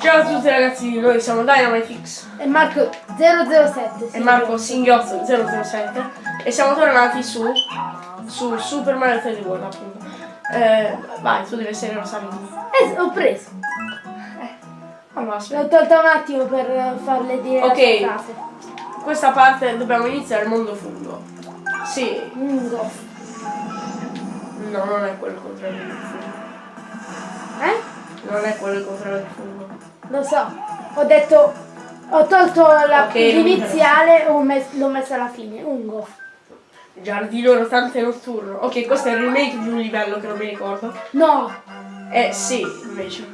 Ciao a tutti ragazzi, noi siamo DynamiteX E Marco 007. e Marco Singhiozzo 007 e siamo tornati su, su Super Mario 3D World appunto. Eh, vai, tu devi essere Rosalino. Eh, ho preso. Allora, aspetta. L'ho tolta un attimo per farle dire Ok. Questa parte dobbiamo iniziare il mondo fungo. Sì, Lungo. no, non è quello il contrario del fungo. Eh? Non è quello il contrario del fungo. Lo so. Ho detto. Ho tolto la Ok, non mi l'iniziale e l'ho messa alla fine. Ungo. Giardino rotante notturno. Ok, questo è il remake di un livello che non mi ricordo. No. Eh sì, invece.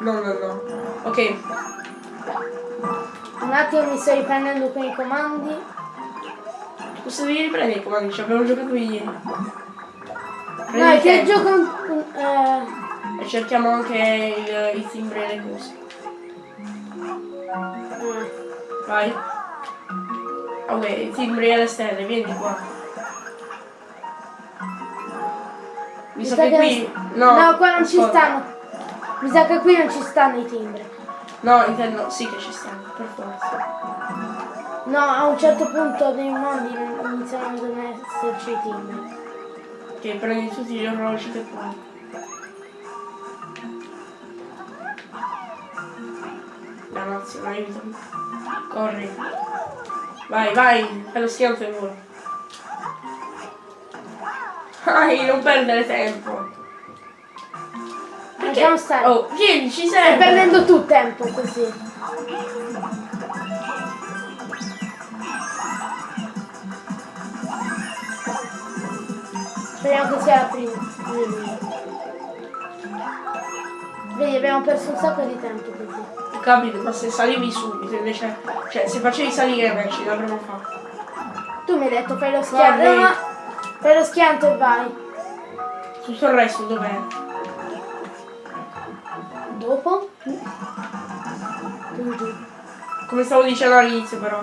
No, no, no. Ok, Un attimo mi sto riprendendo con i comandi. Questo devi riprendere i comandi, ci abbiamo giocato ieri. Prendi No, è il che gioco. un- eh, E cerchiamo anche il, i timbri e le cose. Vai. Ok, i timbri e le stelle, vieni qua. Visto sa che che qui. no, No, qua non ci ascolta. stanno. Mi sa che qui non ci stanno i timbri. No, intendo, sì che ci stanno, per forza. No, a un certo punto dei mondi iniziano a esserci i timbri. Ok, prendi tutti gli orologi che puoi. Dannazione, aiutami. Corri. Vai, vai, fai lo schianto e vola. Vai, non perdere tempo. Lasciamo stare. Oh, vieni, ci Stai sei. perdendo tu tempo così. Speriamo che sia la prima. Vedi, abbiamo perso un sacco di tempo così. Capito, ma se salivi subito invece. Cioè, se facevi salire invece l'avremmo fatto. Tu mi hai detto fai lo schianto. Guarda. No, fai lo schianto e vai. Tutto il resto dov'è? Dopo? Come stavo dicendo all'inizio però.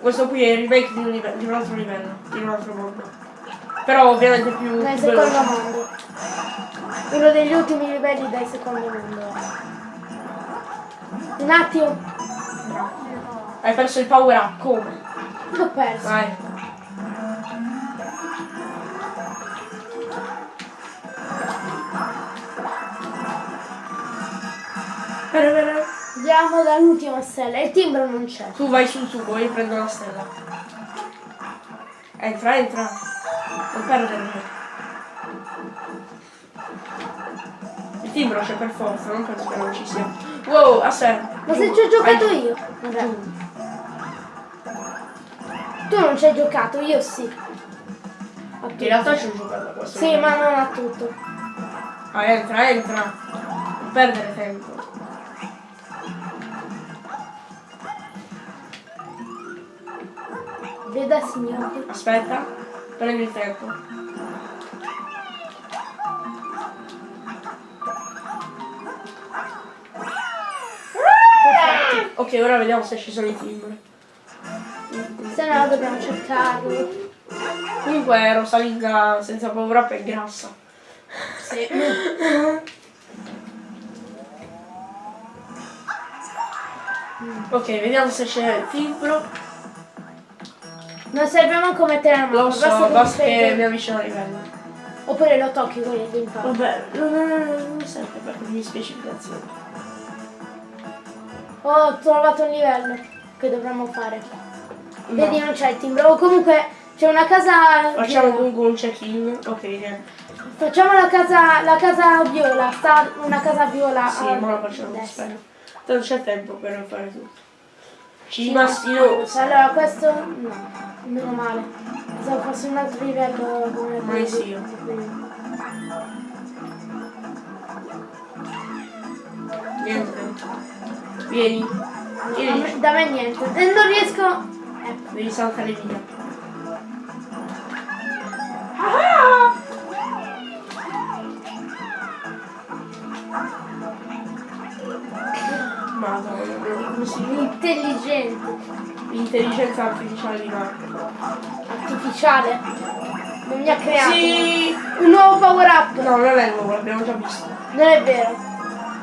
Questo qui è il remake di un, live- di un altro livello, di un altro mondo. Però ovviamente più, Nel secondo mondo. Uno degli ultimi livelli del secondo mondo. Un attimo. Hai perso il power up, come? L'ho perso. Vai. Andiamo dall'ultima stella. Il timbro non c'è. Tu vai sul tubo, io prendo la stella. Entra, entra. Non perdere. Il timbro c'è per forza, non penso che non ci sia. Wow, aspetta. Ma se ci ho giocato vai. io. Vabbè. Tu non ci hai giocato, io sì. A In realtà ci ho giocato a questo. Sì, ma non a tutto. Ah, entra, entra. Non perdere tempo. Veda signore. Aspetta, prendi il tempo. Ok, ora vediamo se ci sono i timbri. Se no dobbiamo cercarlo. Comunque Rosalinda senza paura up è grassa. Sì. Ok, vediamo se c'è il timbro. Non serve manco mettere la mano. Lo so, basta basta che mi avvicino a livello. Oppure lo tocchi con il d'impatto. Vabbè, non, non, non, non serve per le mie specificazioni. Ho trovato un livello che dovremmo fare. No. Vedi, non c'è il timbro. O comunque c'è una casa. Facciamo comunque un check-in. Ok, niente. Facciamo la casa. la casa viola. Sta una casa viola. Sì, ma lo facciamo, destra. aspetta. Tanto c'è tempo per fare tutto. Ci Sì, rimasti ma- io. Allora questo no, meno male. Se fosse un altro livello come Ma sì, io. Niente. Vieni. Vieni. me- da me niente. E non riesco. Ecco. Devi saltare via. Madonna, come si dice? Intelligente. L'intelligenza artificiale di Marco. Artificiale. Non mi ha creato. Sì! Un nuovo power up. No, non è nuovo, l'abbiamo già visto. Non è vero.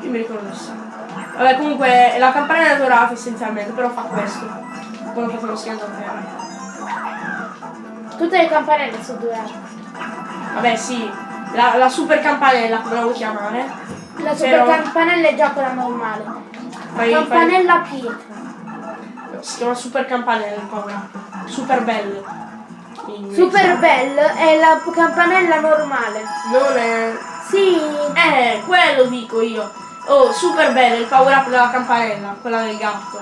Io mi ricordo sì. Vabbè, comunque la campanella dorata essenzialmente, però fa questo. Quando fate lo schianto a terra. Tutte le campanelle sono dorate. Vabbè, sì. La, la super campanella, come la vuoi chiamare? La super Però- campanella è già quella normale. Fai, fai, Campanella pietra. si chiama super campanella il up. Super bell. In- Super Bell è la campanella normale. Non è. Sì. Eh, quello dico io. Oh, super bello il power up della campanella, quella del gatto.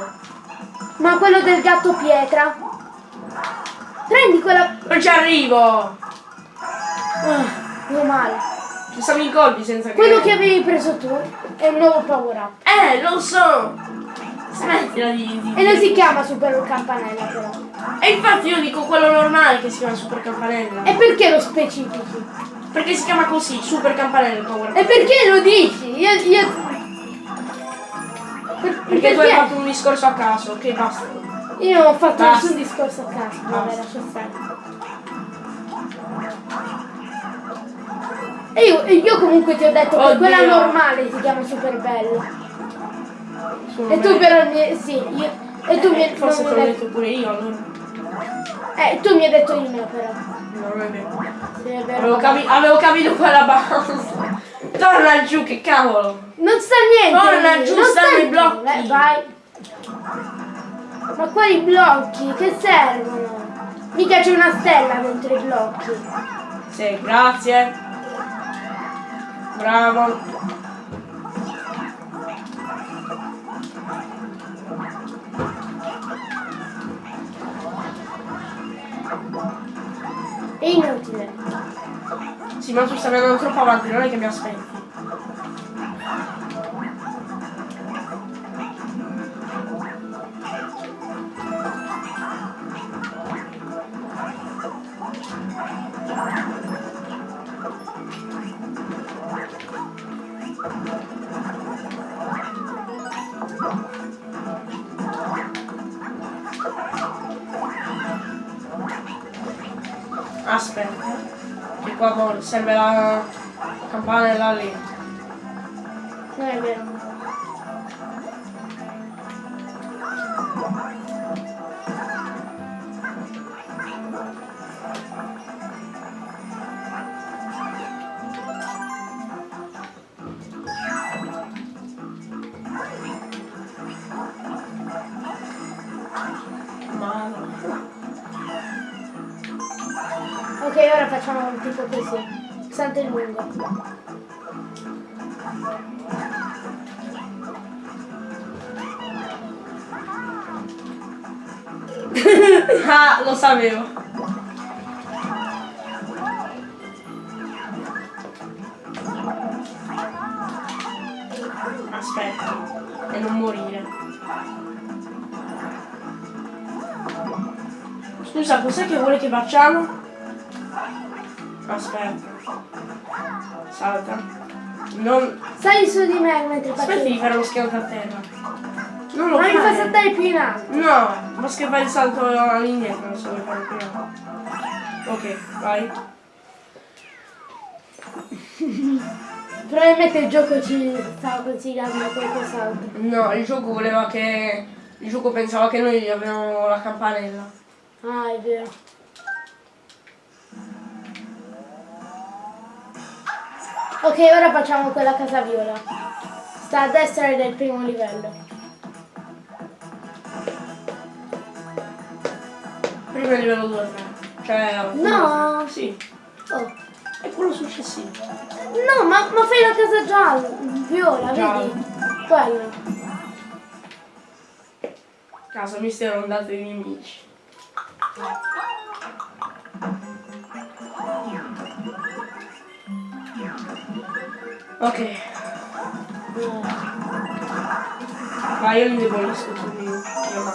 Ma quello del gatto pietra? Prendi quella... Non ci arrivo! Ah, meno male. Ci stanno i colpi senza che. Quello che avevi preso tu è un nuovo power up. Eh, lo so! Smettila di. di- E non si chiama super campanella però. E infatti io dico quello normale che si chiama super campanella. E perché lo specifichi? Perché si chiama così, super campanella il power up. E perché lo dici? Io... io... Per- Perché tu hai fatto un discorso a caso, ok basta. Io non ho fatto Basta. nessun discorso a caso. Vabbè, lascia stare. E io, io comunque ti ho detto che Oddio. quella normale si chiama super bella. E tu però mi... Sì, io... E tu mi, Eh, Forse te l'ho mi detto pure io allora. Eh, tu mi hai detto il mio però. No, non è vero. Sì, è vero. Avevo, capi- avevo capito quella basta. Torna giù, che cavolo! Non sta niente. Torna giù, non stanno sta i blocchi. Eh, vai. Ma quali blocchi? Che servono? Mica c'è una stella dentro i blocchi. Sì, grazie. Bravo. È inutile. Sì, ma tu stai andando troppo avanti, non è che mi aspetti. Aspetta, qua serve la campanella lì. Non è vero. Ok, ora facciamo tipo così. Santo il lungo. Ah, lo sapevo. Aspetta, e non morire. Scusa, cos'è che vuole che facciamo? Aspetta. Salta. Non... Sali su di me mentre faccio. Aspetta di fare lo schianto a terra. Non lo Ma mi fa saltare più in alto. No, basta che fai il salto all'indietro, non so come fare prima. Ok, vai. Probabilmente il gioco ci stava consigliando qualcos'altro. No, il gioco voleva che. Il gioco pensava che noi avevamo la campanella. Ah, è vero. Ok, ora facciamo quella casa viola. Sta a destra del primo livello. Prima livello 2 3. Cioè. No. Sì. Oh. È quello successivo. No, ma, ma fai la casa gialla, viola, Gialla. vedi? Quello. Casa mistero andate dei nemici. Ok, No. vai io indebolisco su di io ma.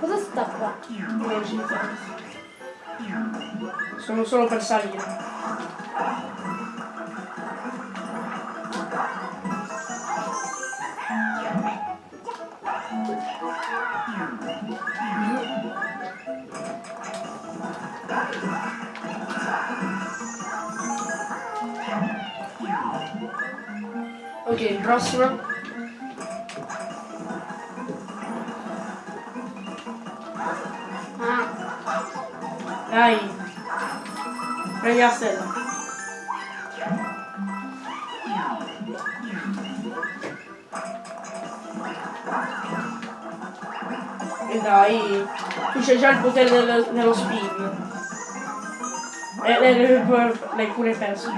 Cosa sta qua? Non. Sono solo per salire. Prossimo. Ah, Dai. Prendi la stella. E dai. Tu c'è già il potere del- dello spin. E l'hai pure perso.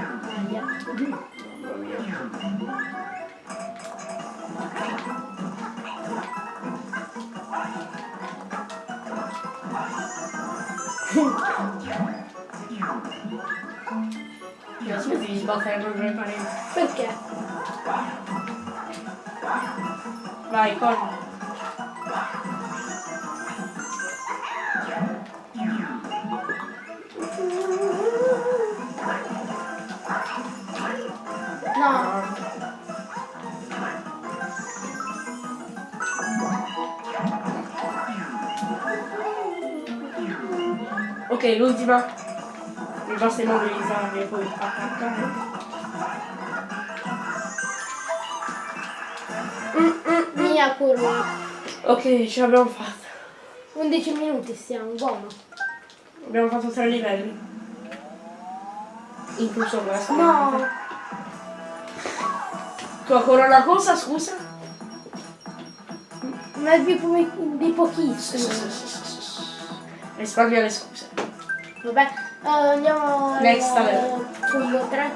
Io smetti di sbattere contro le pareti. Perché? Vai, corri. No, Ok, l'ultima. Basta immobilizzarmi e poi attaccare. mia curva. Ok, ce l'abbiamo fatta. 11 minuti stiamo, buono. Abbiamo fatto tre livelli. Incluso questo. No, Tu ancora una cosa, scusa? ma è di, po- di pochissimo. Risparmia le scuse. Vabbè, eh, andiamo al Next level. fungo 3.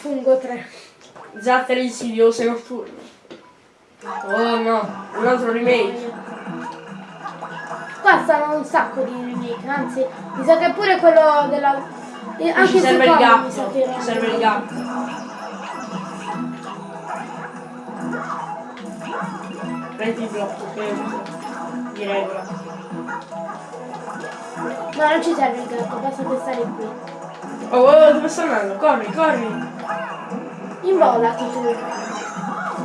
Fungo 3. Zattere insidiose notturne. Oh no, un altro remake. Qua stanno un sacco di remake, anzi, mi sa che pure quello della... eh, Anche Ci serve il gatto. Ci serve il gatto. Prendi il blocco che. Di regola. No, non ci serve il gatto, basta che stare qui. Oh, oh, dove sta andando? Corri, corri. Imbollati tu.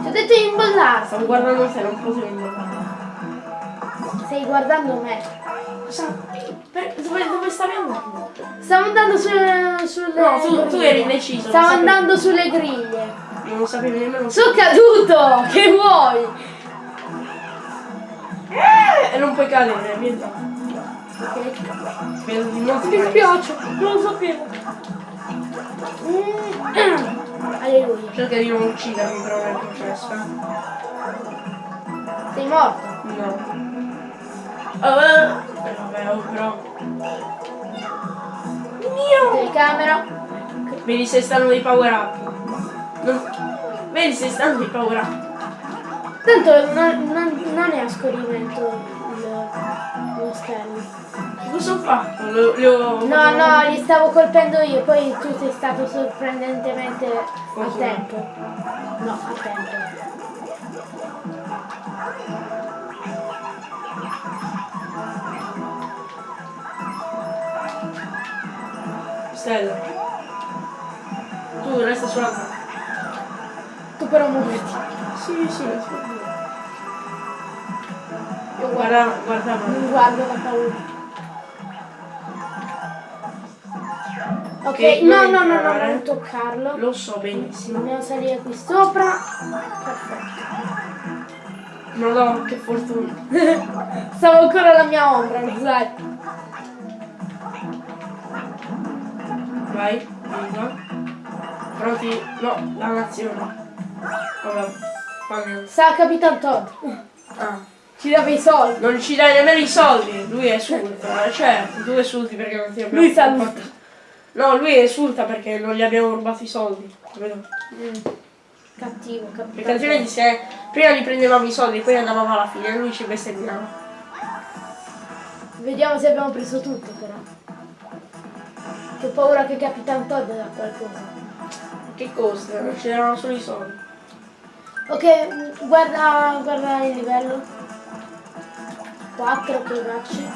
Ti ho detto di imbollarti. Stavo guardando te, non potevo imbollare. Stai guardando me. Cosa? Per- Dove, dove stavi andando? Stavo andando sulle... sulle No, tu, tu eri indeciso. Stavo sapevi- andando sulle griglie. Non sapevo nemmeno. Sono caduto! Che vuoi? Eh, e non puoi cadere, vedi. Ok. Di nuovo. Mi dispiace, non lo sapevo. Mm. Alleluia. Cerca di non uccidermi però nel processo. eh. Sei morto. No. Eh, vabbè, oh, però. Mio! Telecamera. Vedi se stanno dei power up. Non- Vedi se stanno dei power up. Tanto non, non, non è a scorrimento lo schermo. Cosa ho fatto? Lo- li ho- No, no, li stavo colpendo io, poi tu sei stato sorprendentemente a tempo. No, a tempo. Stella. Tu resta sulla zona. Tu però muoviti. Sì, sì, sì. Io guarda, guardavo. Non guardo la paura. Ok, no, no, no, no, non toccarlo. Lo so benissimo. Dobbiamo salire qui sopra. Perfetto. Non lo che fortuna. Stavo ancora la mia ombra, sai. Vai, vieni qua. Pronti? No, la nazione. Vabbè. Sa Capitan Todd. Ah. Ci dava i soldi. Non ci dai nemmeno i soldi, lui esulta, eh, certo, tu esulti perché non ti abbiamo Lui saluta. No, lui esulta perché non gli abbiamo rubato i soldi. Vedo. Cattivo, Perché Capitan altrimenti se prima gli prendevamo i soldi poi andavamo alla fine e lui ci bestemmiava. Vediamo se abbiamo preso tutto però. Che paura che Capitan Todd da qualcosa. Che costa? Non c'erano solo i soldi. Ok, guarda, guarda il livello. 4 cacci.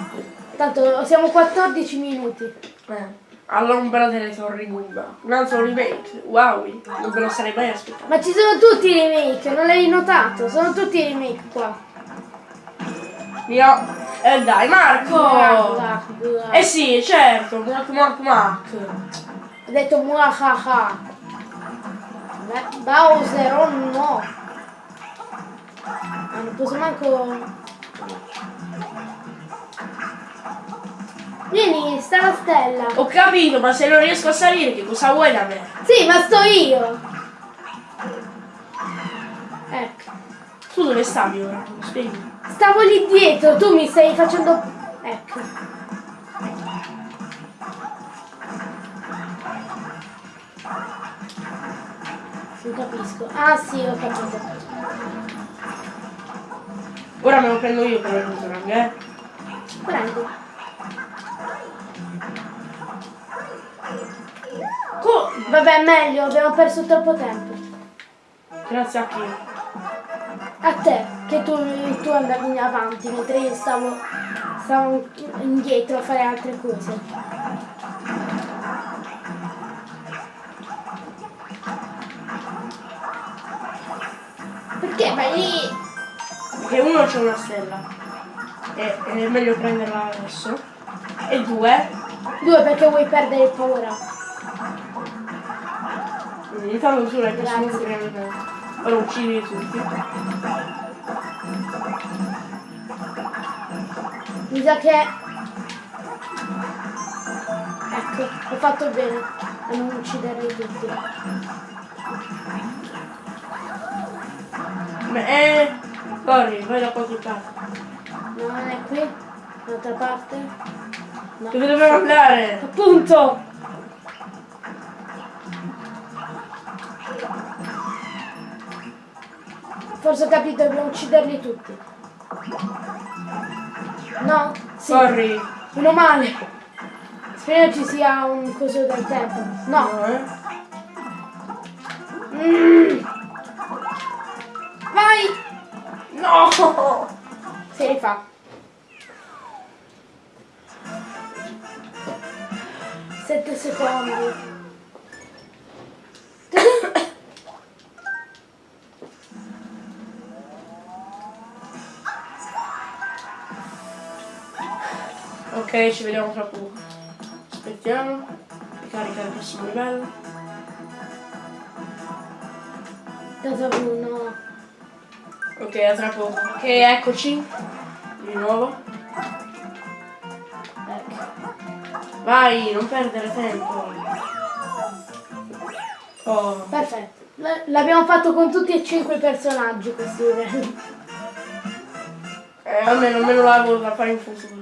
Tanto siamo 14 minuti. Eh. All'ombra delle torri Gumba. Un altro remake. Wow, non me lo sarei mai aspettato. Ma ci sono tutti i remake, non l'hai notato? Sono tutti i remake qua. Mio. Eh dai, Marco! Guarda, guarda. Eh sì, certo, Mark Mark Mark. Ho detto muahaha. Bowser, oh no! Ah, non posso manco... Vieni, sta la stella. Ho capito, ma se non riesco a salire, che cosa vuoi da me? Sì, ma sto io! Ecco. Tu dove stavi ora? Spieghi. Stavo lì dietro, tu mi stai facendo... Ecco. Non capisco. Ah sì, ho capito. Ora me lo prendo io per il boomerang, eh? Prendo. Vabbè, meglio, abbiamo perso troppo tempo. Grazie a chi? A te, che tu, tu andavi avanti, mentre io stavo, stavo indietro a fare altre cose. Perché vai lì? Perché uno c'è una stella. E è meglio prenderla adesso. E due, Due, perché vuoi perdere paura. Intanto l'hai preso Grazie. molto bene. Ora uccidi tutti. Mi sa che... Ecco, ho fatto bene a non ucciderli tutti. Ma eh, corri, vai da qualche parte. No, non è qui? Dall'altra parte? No. Dove dobbiamo andare? Appunto! Forse ho capito, dobbiamo ucciderli tutti. No? Sì. Corri. Meno male. Speriamo ci sia un coso del tempo. No. No, eh. Mm. Vai! No! Si rifà. Sette secondi. Ok, ci vediamo tra poco. Aspettiamo. Ricarica il prossimo livello. Cosa uno? Ok, a tra poco. Ok, eccoci. Di nuovo. Ecco. Vai, non perdere tempo. Oh. Perfetto. L'abbiamo fatto con tutti e cinque i personaggi questi livelli. Eh, almeno, almeno lavoro da fare in futuro.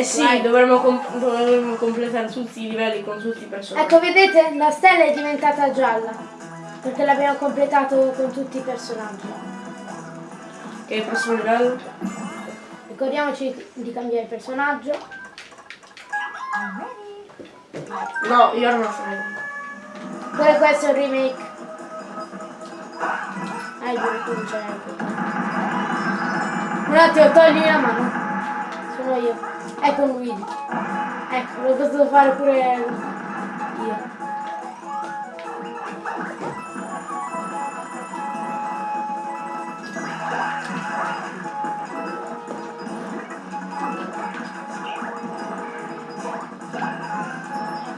Eh sì, dovremmo, com- dovremmo completare tutti i livelli con tutti i personaggi. Ecco, vedete? La stella è diventata gialla. Perché l'abbiamo completato con tutti i personaggi. Ok, il prossimo livello. Ricordiamoci di cambiare personaggio. No, io non lo so. Pure questo è un remake. Ah, il ricominciare Un attimo, togli la mano. Sono io. Ecco Luigi. Ecco, l'ho dovuto fare pure io.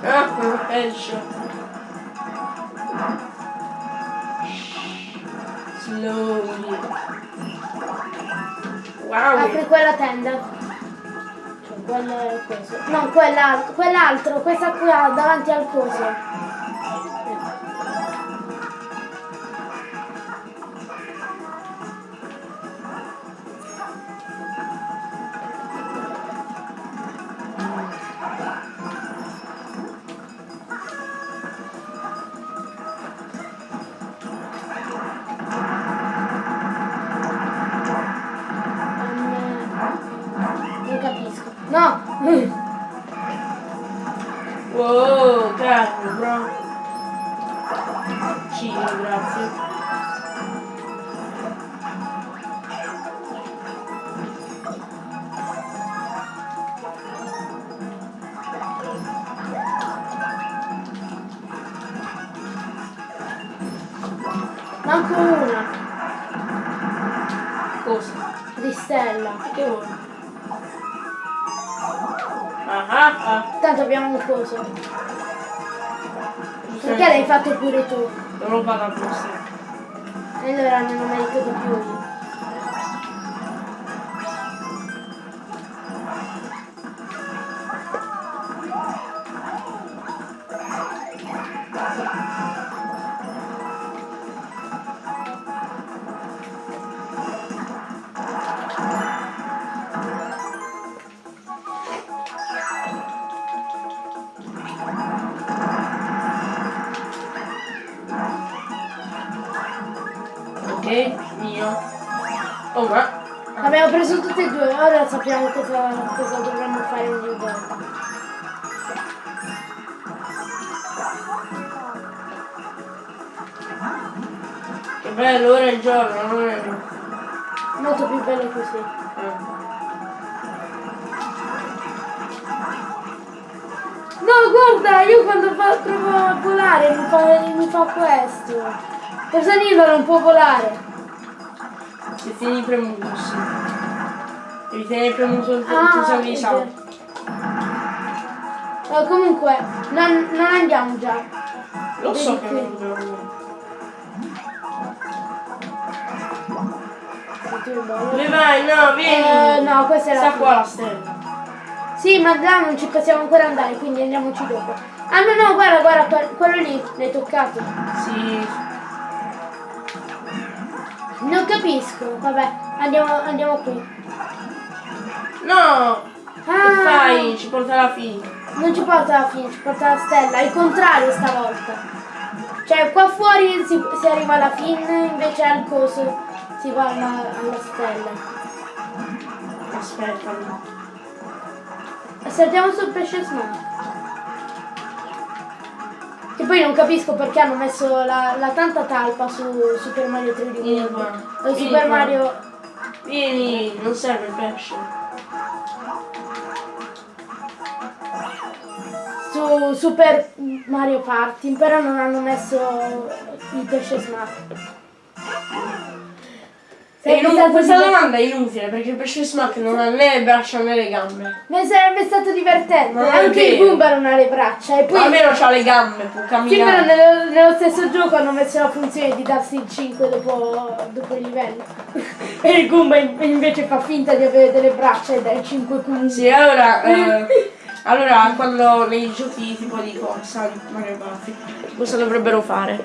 Ah, headshot. Slowly. Wow. Apri quella tenda. Quello è questo. No, quell'altro, quell'altro, questa qua davanti al coso. No! Wow, grazie, bro. Cini, grazie. Manco una Cosa? di stella. Che vuoi? Ah. Tanto abbiamo un coso. Perché l'hai fatto pure tu? Non lo vado apposta. E allora non ho meritato più Ok, mio. Oh ma. Abbiamo preso tutte e due, ora sappiamo cosa, cosa dovremmo fare ogni volta. Che bello, ora è il giorno, non è. Molto più bello così. Eh. No, guarda, io quando fa- provo a volare mi fa, mi fa questo. Rosanino non può volare. Se tieni premuto, sì. Devi tenere premuto il Ah, pulsante di è salto. Eh, comunque, non, non andiamo già. Lo so Vedi che qui. non vuoi. Dove vai? No, vieni! Eh, no, questa è la Sta qua la stella. Sì, ma là non ci possiamo ancora andare, quindi andiamoci dopo. Ah no, no, guarda, guarda, que- quello lì, l'hai toccato. Sì. Non capisco, vabbè, andiamo, andiamo qui. No! Che Ah, fai? Ci porta alla fine. Non ci porta alla fine, ci porta alla stella, il contrario stavolta. Cioè, qua fuori si, si arriva alla fine, invece al coso si va alla, alla stella. Aspetta. Saltiamo sul pesce smart. Che poi non capisco perché hanno messo la, la tanta talpa su Super Mario 3D Vieni World. Vieni Super qua. Mario... Vieni, non serve il pesce. su Super Mario Party, però non hanno messo il pesce smart. Sarebbe non, questa diver- domanda è inutile perché il pesce smack non ha né le braccia né le gambe. Ma sarebbe stato divertente. È Anche il. Goomba non ha le braccia. E poi Almeno ha le gambe, può sì, però camminare. nello, nello stesso gioco hanno messo la funzione di darsi il 5 dopo, dopo il livello. e il Goomba in- invece fa finta di avere delle braccia e dà il 5 comunque. Sì, allora, eh, allora quando nei giochi tipo di corsa di Mario Party, cosa dovrebbero fare?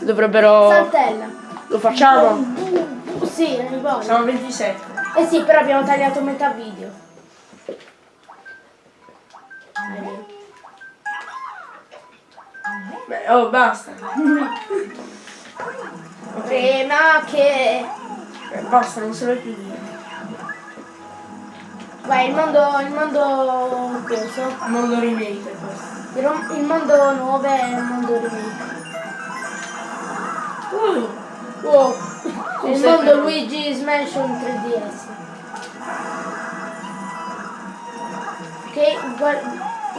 Dovrebbero... Saltella. Lo facciamo? Sì, ne voglio. Siamo a 27. Eh sì, però abbiamo tagliato metà video. Beh, oh, basta. Ok, Prima che... eh, basta, non serve più dire. Vai, il mondo... il mondo... coso. Mondo remake questo. Il, il mondo 9 è il mondo remake. Uh, Wow. Il mondo Luigi's Mansion 3DS. Ok, guar-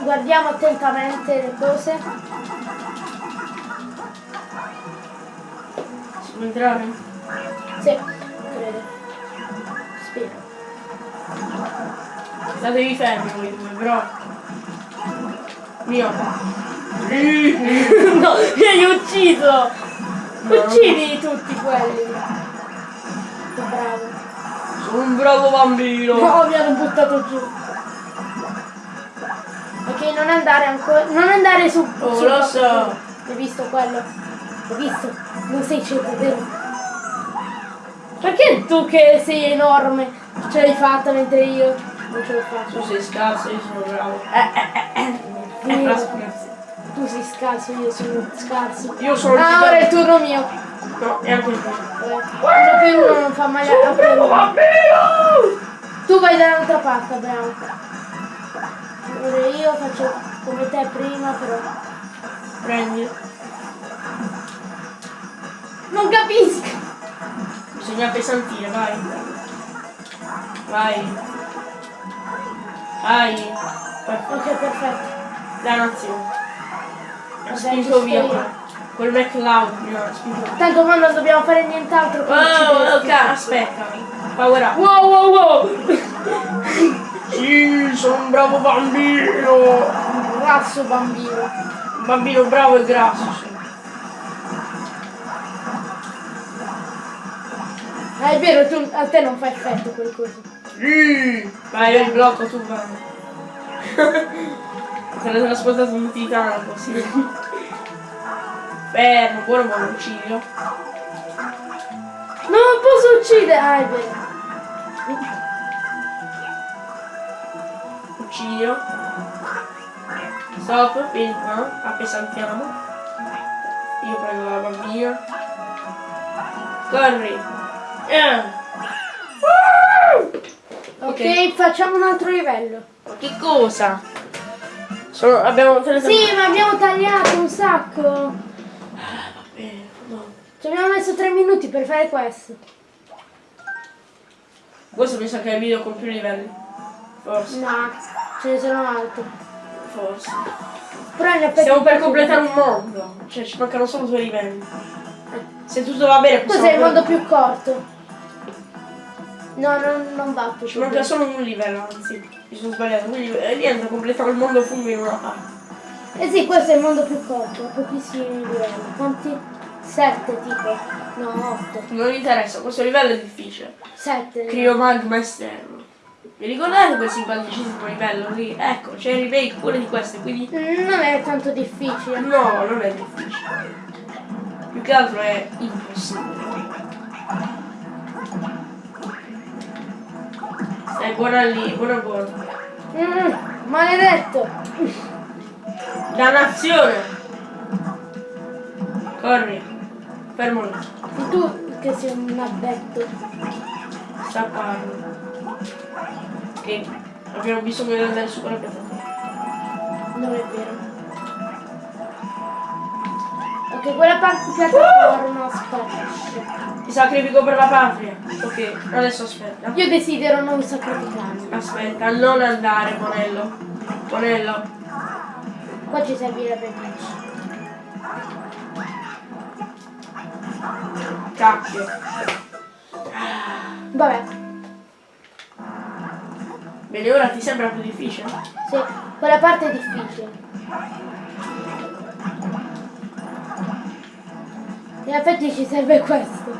guardiamo attentamente le cose. si può entrare? Sì, credo. Spero. Statevi fermi voi due, però. Mio. no, mi hai ucciso! No. Uccidi tutti quelli. Un bravo bambino. No, mi hanno buttato giù. Ok, non andare ancora. Non andare su. Oh, su lo so. Hai visto quello? Hai visto? Non sei cittadino. Perché tu che sei enorme ce l'hai fatta mentre io non ce l'ho Tu fatta? sei scarso, io sono bravo. Eh, eh, eh, eh. Scherzi. Tu sei scarso, io sono scarso. Io sono il Ah, ora è il turno mio. No, è anche il tuo. Uno per uno non fa mai a per uno. bambino! Tu vai dall'altra parte, bravo. Ora io faccio come te prima, però. Prendi. Non capisco! Bisogna pesantire, vai. Vai. Vai. Perfetto. Ok, perfetto. Dannazione. Mi ha Vabbè, spinto via io. Quel- McLeod. Mi ha spinto. Tanto ma non dobbiamo fare nient'altro che Oh, ok, ucciderti. aspetta. Power up. Wow, wow, wow! Sì, sono un bravo bambino! Un grasso bambino. Un bambino bravo e grasso. sì. Ah, è vero, tu, a te non fa effetto quel coso. Sì. Vai, io il blocco, tu vai. Se l'ho trasportato un titano così. Fermo, buono buono uccidio. Non posso uccidere! Ah, è vero. Uccidio. Stop, qua, appesantiamo. Io prendo la bambina. Corri. Eh. Ok, facciamo un altro livello. Ma che cosa? Sono, abbiamo Sì, ma abbiamo tagliato un sacco. No. Ci abbiamo messo tre minuti per fare questo. Questo mi sa che è il video con più livelli. Forse, No, ce ne sono altri. forse. Però effetti... Stiamo per completare un mondo. Cioè ci mancano solo due livelli. Se tutto va bene possiamo... Cos'è il mondo più corto? No, non, non va più. Ci manca solo un livello, anzi. Mi sono sbagliato. Quindi eh, niente, completiamo il mondo fungo in una parte. Eh sì, questo è il mondo più corto, pochissimi livelli. Quanti? Sette tipo. No, otto. Non mi interessa, questo livello è difficile. Sette. Criomagma esterno. Vi ricordate quel simpaticissimo livello lì? Ecco, c'è il remake pure di queste, quindi... Mm, Non è tanto difficile. No, non è difficile. Più che altro è impossibile. Stai buona lì, buona buona. Mm, maledetto. Dannazione! Corri. Fermo lì. E tu che sei un addetto. Stapparlo. Che abbiamo bisogno di andare su quella piattaforma. Non è vero. Ok, quella parte piattaforma sparisce. Ti sacrifico per la patria. Ok, adesso aspetta. Io desidero non sacrificarmi. Aspetta, non andare, Monello. Monello. Qua ci servirebbe vinci. Cacchio. Vabbè, Bene, ora ti sembra più difficile? sì, quella parte è difficile. In effetti ci serve questo.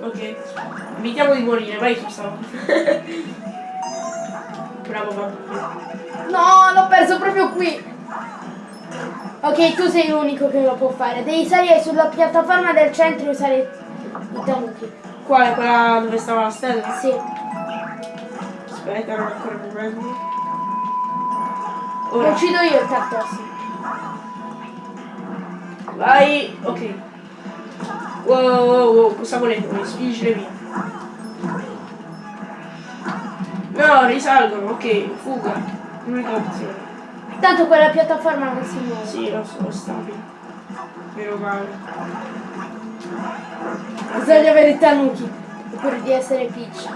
Ok. Evitiamo di morire, vai stavo. Bravo bambino. No, l'ho perso proprio qui. Ok, tu sei l'unico che lo può fare. Devi salire sulla piattaforma del centro e usare i tanuki. Quale? Quella dove stava la stella? Sì. Aspetta, non ancora mi prendo. Ora, uccido io il Tartos. vai. Ok. Wow, wow, wow, cosa volete voi? Spingere via. No, risalgono, ok, fuga. L'unica opzione. Tanto quella piattaforma non si muove. Sì, lo so, stabile. Meno male. Bisogna avere i tanuki. Pur di essere Peach.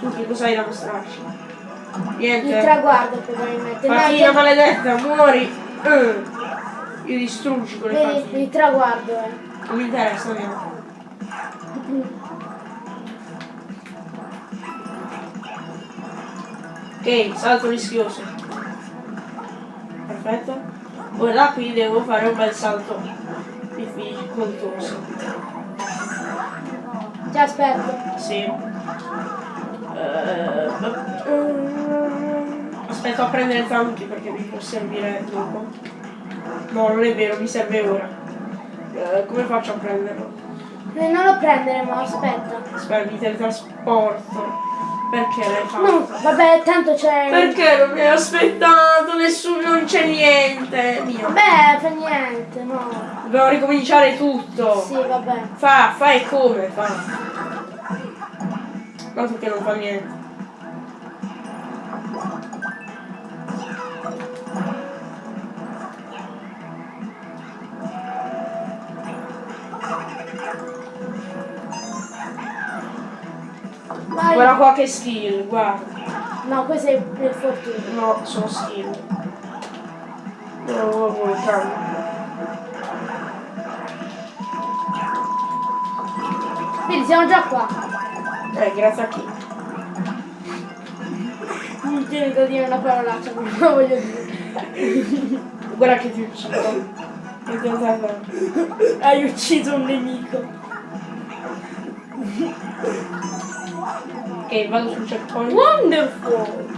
Tu che cosa hai da mostrarci? Il Niente. traguardo probabilmente. No, Fatina che- maledetta, muori! Eh. Io distruggi con le Vedi, il traguardo eh. Non mi interessa, andiamo. Ok, salto rischioso. Perfetto. Ora qui devo fare un bel salto difficoltoso. Ti aspetto. Sì. Eh, aspetto a prendere il tanki perché mi può servire dopo. No, non è vero, mi serve ora. Eh, come faccio a prenderlo? Non lo prendere, ma aspetta. Aspetta, mi teletrasporto. Perché l'hai fatto? No, vabbè, tanto c'è. Perché non mi hai aspettato? Nessuno, non c'è niente. Mio. Beh, fa niente, no. Dobbiamo ricominciare tutto. Sì, vabbè. Fa, fai come, fa. Tanto che non fa niente. Vai. Guarda qua che skill, guarda. No, questo è il fortuna. No, sono skill. No, no, no, calma. Quindi siamo già qua. Eh, grazie a chi? Non tiene da dire una parolaccia, non lo voglio dire. Guarda che ti uccido. Ti. Hai ucciso un nemico. Ok, vado sul checkpoint. Wonderful!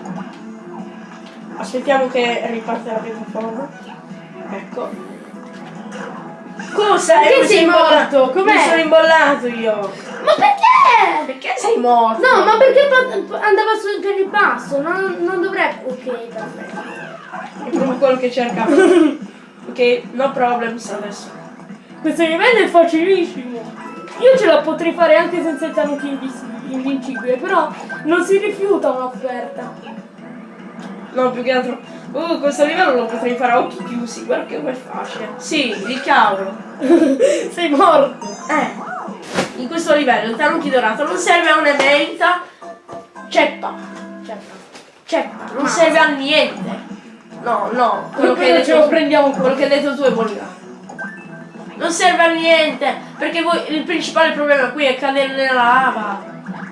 Aspettiamo che riparte la piattaforma. Ecco. Cosa? Perché mi sei morto? Com'è? Mi sono imbollato io. Ma perché? Perché sei morto? No, ma perché andava su per il basso? Non, non dovrebbe. Ok, perfetto. È proprio quello che cercavo. ok, no problems adesso. Questo livello è facilissimo. Io ce la potrei fare anche senza il tanuki invincibile, però non si rifiuta un'offerta. No, più che altro. Uh, questo livello lo potrei fare a occhi chiusi. Guarda che è facile. Sì, di cavolo. Sei morto. Eh. In questo livello il tanuki dorato non serve a un'emerita. Ceppa. Ceppa. Ceppa. Non serve a niente. No, no. Quello che hai detto, prendiamo quello che hai detto tu è volgare. Non serve a niente. Perché voi, il principale problema qui è cadere nella lava.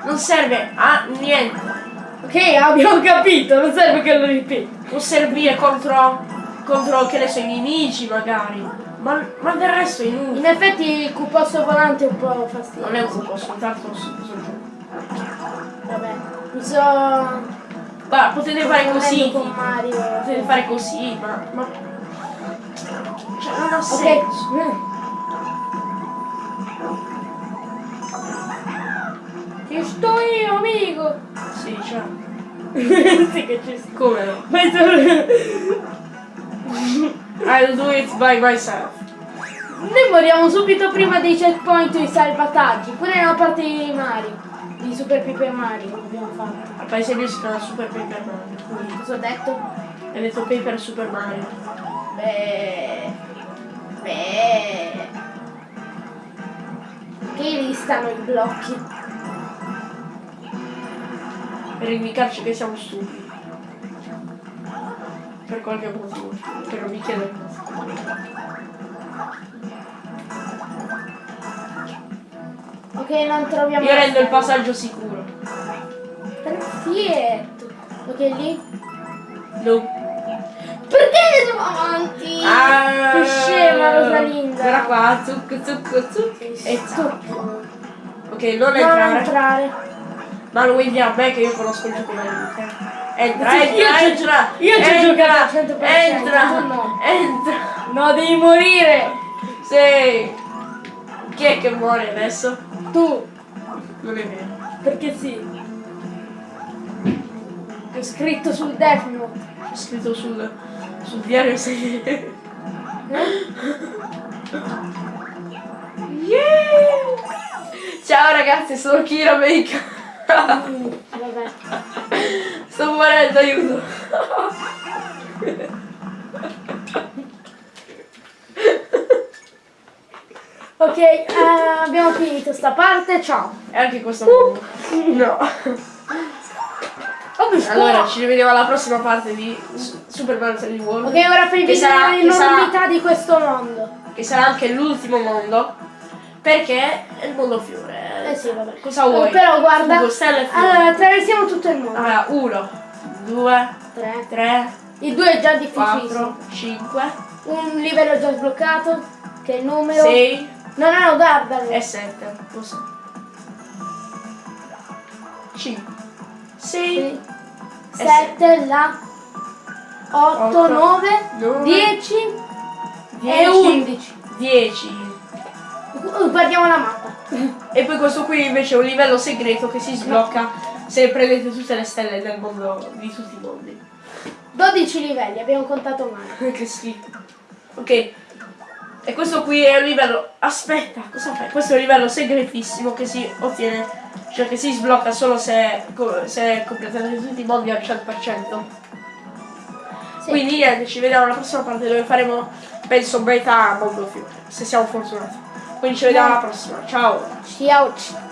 Non serve a niente. Ok, abbiamo capito, non serve che lo ripeti. Può servire contro, contro che ne so, i nemici magari. Ma, ma del resto è inutile. In effetti il cuposso volante è un po' fastidioso. Non è un cupo, soltanto su, su giù. Vabbè, mi so... Guarda, potete fare così. con. Mario. Potete fare così, ma. ma... Cioè, non ha senso. Ci sto io, amico. Sì, cioè. sì che ci sto. Come no? Ma I'll do it by myself. Noi moriamo subito prima dei checkpoint e i salvataggi, pure nella parte di Mario, di Super Paper Mario abbiamo fatto. Al paese mio si chiama Super Paper Mario. Cosa ho detto? hai detto Paper Super Mario. Beh. Beh. Che lì stanno i blocchi. Per indicarci che siamo stupidi. Per qualche motivo. Mi chiedo cosa. Ok, non troviamo. Io rendo il passaggio sicuro. Perfetto. Ok, lì. No. Perché andiamo avanti? Ah, Che scema Rosalinda. Guarda qua, zucco, zucco, zucco. E Sto. Ok, non Non entrare. entrare. Ma vuoi dire a me che io conosco il gioco meglio. Entra, Sì, entra, io entra! io ci ho entra, giocato al 100%, Entra! no. Entra! No, devi morire. Sì! Chi è che muore adesso? Tu. Non è vero. Perché sì. È scritto sul Death Note. C'è scritto sul, sul diario segreto. Yeah! Ciao ragazzi, sono Kira Make. Vabbè. Sto morendo, aiuto. Ok, eh, abbiamo finito sta parte, ciao. E anche questo mondo. No. Allora, ci rivediamo alla prossima parte di Su- Super Mario 3D World. Ok, ora fai Che sarà- l'enormità di questo mondo. Che sarà anche l'ultimo mondo. Perché è il mondo fiore. Eh sì, vabbè. Cosa vuoi? Eh, Però guarda, allora attraversiamo tutto il mondo. Allora, uno, due, Tre. tre, Il 2 è già quattro, cinque, Un livello già sbloccato, che è il numero. sei No, no, no, guardalo. e sette. Lo so. Cinque, sei, 7, la 8, Otto, 9, nove, 10 e dieci, 11. dieci. Guardiamo la mappa. E poi questo qui invece è un livello segreto che si sblocca se prendete tutte le stelle del mondo, di tutti i mondi. 12 livelli, abbiamo contato male. che schifo. Ok. E questo qui è un livello. Aspetta, cosa fai? Questo è un livello segretissimo che si ottiene. Cioè che si sblocca solo se, se completate tutti i mondi al 100%. Sì. Quindi niente, ci vediamo alla prossima parte dove faremo, penso, beta mondo fiore. Se siamo fortunati. Quindi ci vediamo alla prossima. Ciao! Ciao.